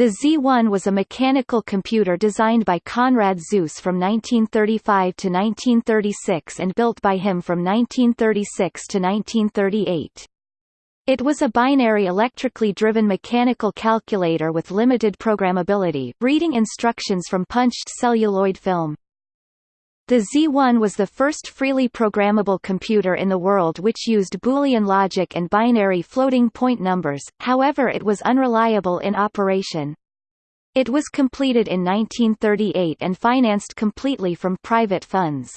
The Z1 was a mechanical computer designed by Konrad Zuse from 1935 to 1936 and built by him from 1936 to 1938. It was a binary electrically driven mechanical calculator with limited programmability, reading instructions from punched celluloid film. The Z1 was the first freely programmable computer in the world which used Boolean logic and binary floating point numbers, however it was unreliable in operation. It was completed in 1938 and financed completely from private funds.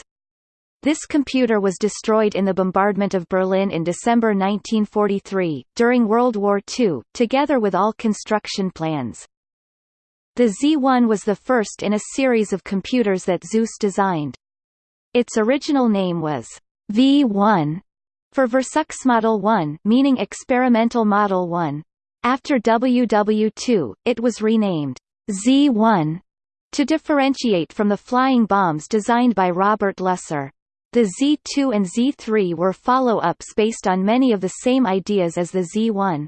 This computer was destroyed in the bombardment of Berlin in December 1943, during World War II, together with all construction plans. The Z1 was the first in a series of computers that Zuse designed. Its original name was V1 for Versuchsmodell 1 meaning Experimental Model 1. After WW2, it was renamed Z1 to differentiate from the flying bombs designed by Robert Lusser. The Z2 and Z3 were follow-ups based on many of the same ideas as the Z1.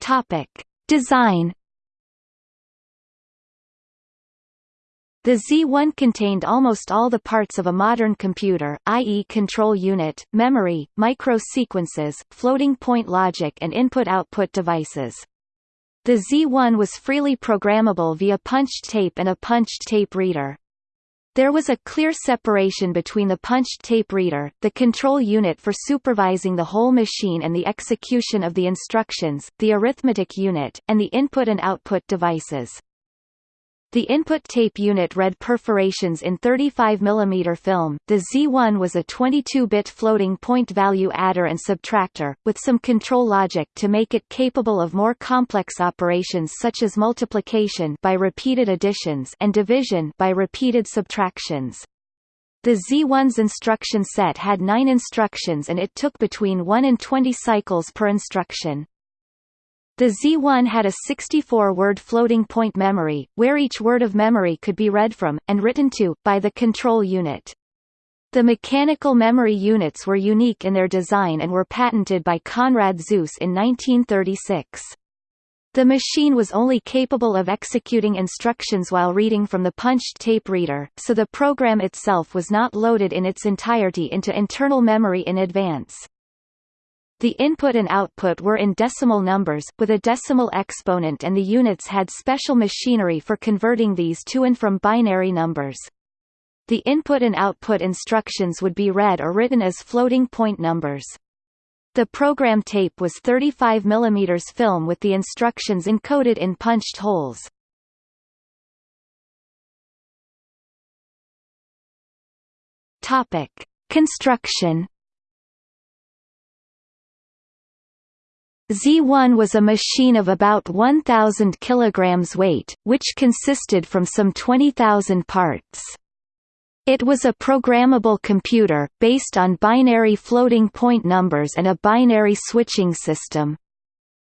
Topic: Design The Z1 contained almost all the parts of a modern computer, i.e. control unit, memory, micro-sequences, floating-point logic and input-output devices. The Z1 was freely programmable via punched tape and a punched tape reader. There was a clear separation between the punched tape reader, the control unit for supervising the whole machine and the execution of the instructions, the arithmetic unit, and the input and output devices. The input tape unit read perforations in 35 mm film. The Z1 was a 22-bit floating point value adder and subtractor, with some control logic to make it capable of more complex operations such as multiplication by repeated additions and division by repeated subtractions. The Z1's instruction set had 9 instructions and it took between 1 and 20 cycles per instruction. The Z1 had a 64-word floating-point memory, where each word of memory could be read from, and written to, by the control unit. The mechanical memory units were unique in their design and were patented by Konrad Zuse in 1936. The machine was only capable of executing instructions while reading from the punched tape reader, so the program itself was not loaded in its entirety into internal memory in advance. The input and output were in decimal numbers, with a decimal exponent and the units had special machinery for converting these to and from binary numbers. The input and output instructions would be read or written as floating point numbers. The program tape was 35 mm film with the instructions encoded in punched holes. Topic: Construction Z1 was a machine of about 1,000 kg weight, which consisted from some 20,000 parts. It was a programmable computer, based on binary floating point numbers and a binary switching system.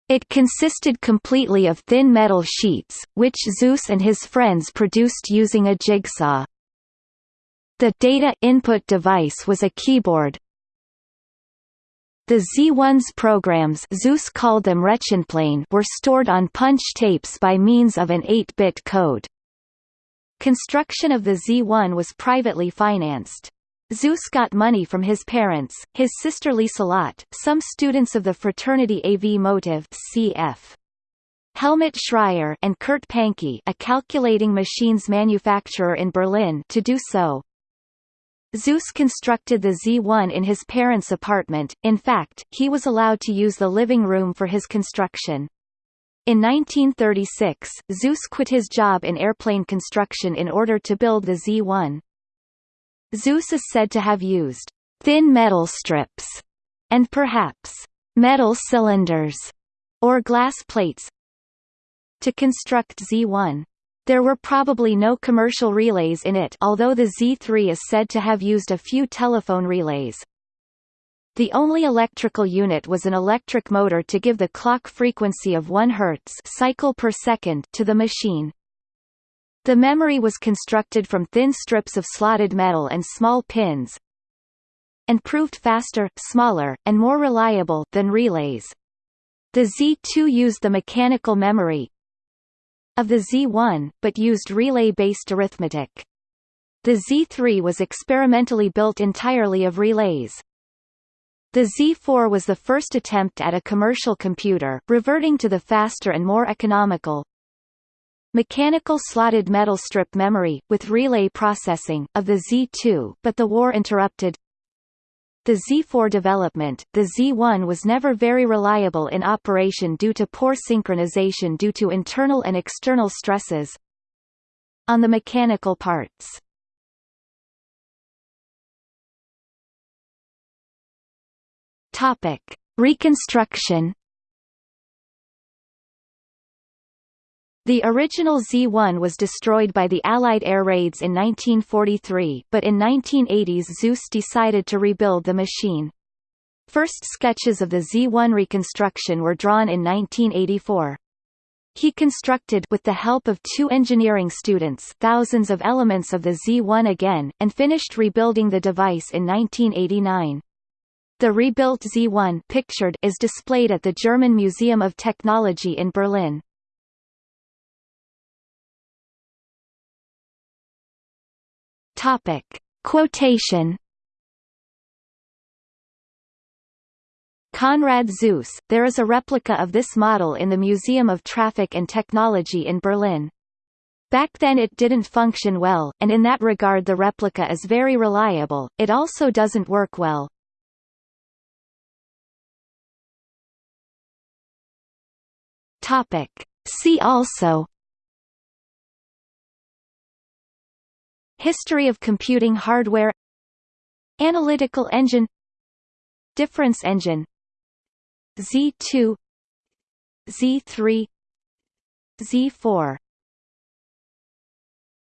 It consisted completely of thin metal sheets, which Zuse and his friends produced using a jigsaw. The data input device was a keyboard, the Z1's programs Zuse called them were stored on punch tapes by means of an 8-bit code. Construction of the Z1 was privately financed. Zuse got money from his parents, his sister Lieselotte, some students of the fraternity AV Motive CF. Helmut Schreyer and Kurt Pannke a calculating machines manufacturer in Berlin to do so. Zuse constructed the Z1 in his parents' apartment, in fact, he was allowed to use the living room for his construction. In 1936, Zuse quit his job in airplane construction in order to build the Z1. Zuse is said to have used thin metal strips and perhaps metal cylinders or glass plates to construct Z1. There were probably no commercial relays in it although the Z3 is said to have used a few telephone relays. The only electrical unit was an electric motor to give the clock frequency of 1 Hz cycle per second to the machine. The memory was constructed from thin strips of slotted metal and small pins, and proved faster, smaller, and more reliable than relays. The Z2 used the mechanical memory of the Z1, but used relay-based arithmetic. The Z3 was experimentally built entirely of relays. The Z4 was the first attempt at a commercial computer, reverting to the faster and more economical mechanical slotted metal strip memory, with relay processing, of the Z2, but the war interrupted the Z4 development, the Z1 was never very reliable in operation due to poor synchronization due to internal and external stresses on the mechanical parts. Topic: Reconstruction. The original Z-1 was destroyed by the Allied air raids in 1943, but in 1980s Zuse decided to rebuild the machine. First sketches of the Z-1 reconstruction were drawn in 1984. He constructed with the help of two engineering students thousands of elements of the Z1 again, and finished rebuilding the device in 1989. The rebuilt Z1 pictured is displayed at the German Museum of Technology in Berlin. Topic. Quotation Konrad Zuse, there is a replica of this model in the Museum of Traffic and Technology in Berlin. Back then it didn't function well, and in that regard the replica is very reliable, it also doesn't work well. See also History of computing hardware Analytical engine Difference engine Z2 Z3 Z4